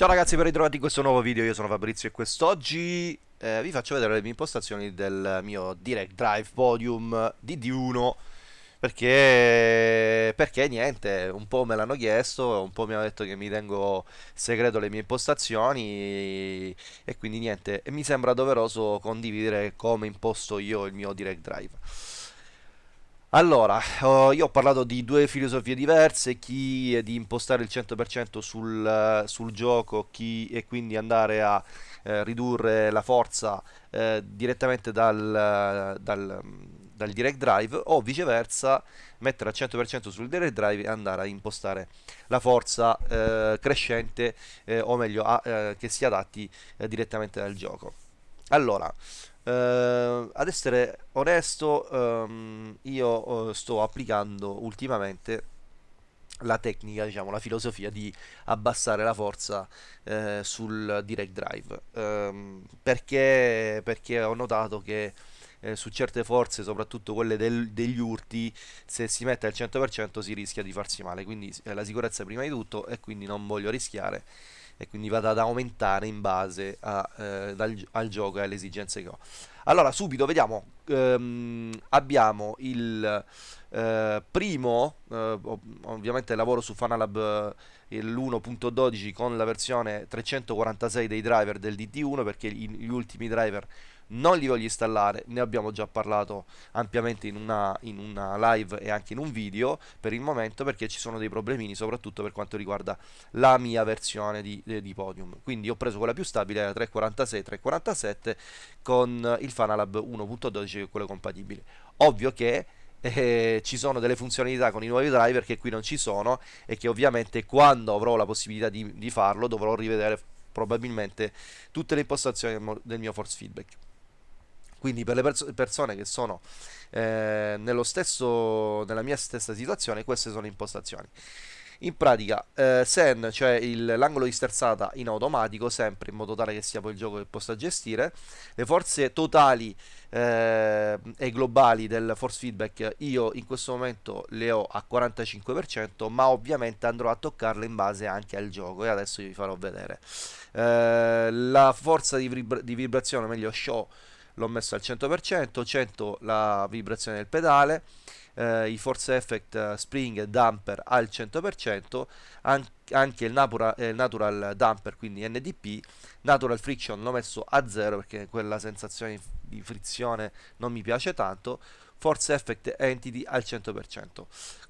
Ciao ragazzi, ben ritrovati in questo nuovo video, io sono Fabrizio e quest'oggi eh, vi faccio vedere le mie impostazioni del mio Direct Drive Podium DD1 perché, perché niente, un po' me l'hanno chiesto, un po' mi hanno detto che mi tengo segreto le mie impostazioni e quindi niente, mi sembra doveroso condividere come imposto io il mio Direct Drive. Allora, uh, io ho parlato di due filosofie diverse, chi è di impostare il 100% sul, uh, sul gioco chi, e quindi andare a uh, ridurre la forza eh, direttamente dal, dal, dal, Direct Drive o viceversa mettere al 100% sul Direct Drive e andare a impostare la forza eh, crescente o meglio a, che si adatti direttamente dal gioco. Allora, Uh, ad essere onesto, um, io uh, sto applicando ultimamente la tecnica, diciamo, la filosofia di abbassare la forza uh, sul direct drive. Um, perché? Perché ho notato che eh, su certe forze, soprattutto quelle del, degli urti, se si mette al 100% si rischia di farsi male. Quindi eh, la sicurezza prima di tutto e quindi non voglio rischiare e quindi vado ad aumentare in base a, eh, dal, al gioco e alle esigenze che ho. Allora, subito vediamo, ehm, abbiamo il eh, primo, eh, ovviamente lavoro su Fanalab eh, l'1.12 con la versione 346 dei driver del DD1 perché gli ultimi driver non li voglio installare, ne abbiamo già parlato ampiamente in una, in una, live e anche in un video per il momento perché ci sono dei problemini soprattutto per quanto riguarda la mia versione di, di Podium. Quindi ho preso quella più stabile, la 346-347 con il Fanalab 1.12 che è quello compatibile. Ovvio che eh, ci sono delle funzionalità con i nuovi driver che qui non ci sono e che ovviamente quando avrò la possibilità di, di farlo dovrò rivedere probabilmente tutte le impostazioni del mio force feedback quindi per le perso persone che sono eh, stesso, nella mia stessa situazione, queste sono impostazioni. In pratica, eh, Sen, cioè l'angolo di sterzata in automatico, sempre in modo tale che sia poi il gioco che possa gestire. Le forze totali eh, e globali del force feedback io in questo momento le ho a 45%, ma ovviamente andrò a toccarle in base anche al gioco e adesso vi farò vedere. Eh, la forza di, vibra di vibrazione, meglio show, l'ho messo al 100%, 100 la vibrazione del pedale, eh, i force effect eh, spring e damper al 100%, an anche il natural, eh, natural damper, quindi NDP, natural friction l'ho messo a 0 perché quella sensazione di frizione non mi piace tanto, force effect entity al 100%.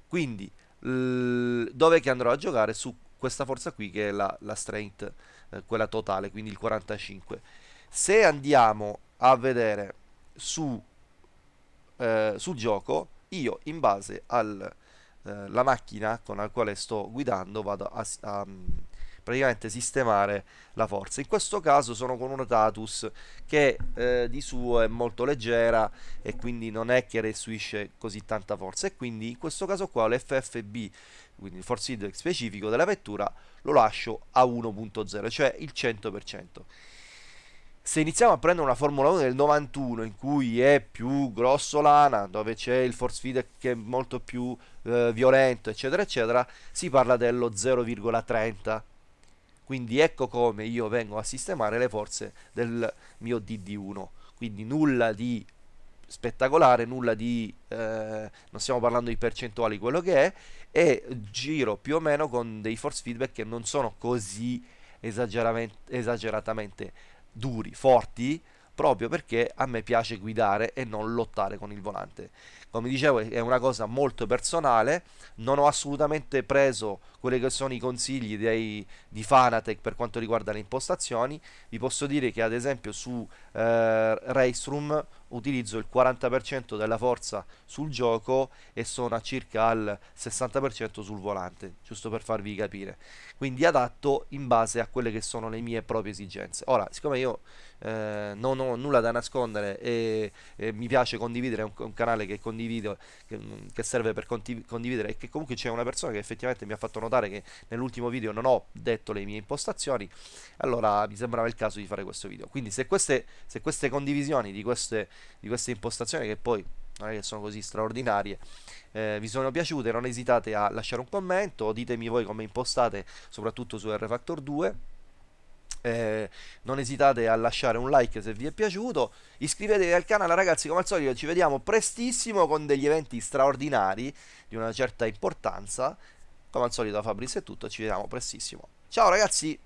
Quindi dove che andrò a giocare su questa forza qui che è la, la strength, eh, quella totale, quindi il 45. Se andiamo a vedere su, eh, sul gioco, io in base alla eh, macchina con la quale sto guidando vado a, a, a praticamente sistemare la forza. In questo caso sono con una Tatus che eh, di suo è molto leggera e quindi non è che restituisce così tanta forza e quindi in questo caso qua l'FFB, quindi il force feedback specifico della vettura, lo lascio a 1.0, cioè il 100% se iniziamo a prendere una Formula 1 del 91 in cui è più grossolana, dove c'è il force feedback che è molto più eh, violento, eccetera, eccetera, si parla dello 0,30. Quindi ecco come io vengo a sistemare le forze del mio DD1. Quindi nulla di spettacolare, nulla di... Eh, non stiamo parlando di percentuali, quello che è, e giro più o meno con dei force feedback che non sono così esageratamente duri, forti, proprio perché a me piace guidare e non lottare con il volante. Come dicevo è una cosa molto personale, non ho assolutamente preso quelli che sono i consigli dei, di Fanatec per quanto riguarda le impostazioni, vi posso dire che ad esempio su eh, Race utilizzo il 40% della forza sul gioco e sono a circa al 60% sul volante, giusto per farvi capire. Quindi adatto in base a quelle che sono le mie proprie esigenze. Ora, siccome io eh, non ho nulla da nascondere e, e mi piace condividere un, un canale che condivido, che, che serve per condividere e che comunque c'è una persona che effettivamente mi ha fatto notare che nell'ultimo video non ho detto le mie impostazioni, allora mi sembrava il caso di fare questo video. Quindi se queste, se queste condivisioni di queste di queste impostazioni che poi non è che sono così straordinarie eh, vi sono piaciute non esitate a lasciare un commento ditemi voi come impostate soprattutto su R-Factor 2 Eh, non esitate a lasciare un like se vi è piaciuto. Iscrivetevi al canale, ragazzi. Come al solito, ci vediamo prestissimo con degli eventi straordinari di una certa importanza. Come al solito, da Fabrizio è tutto. Ci vediamo prestissimo. Ciao, ragazzi.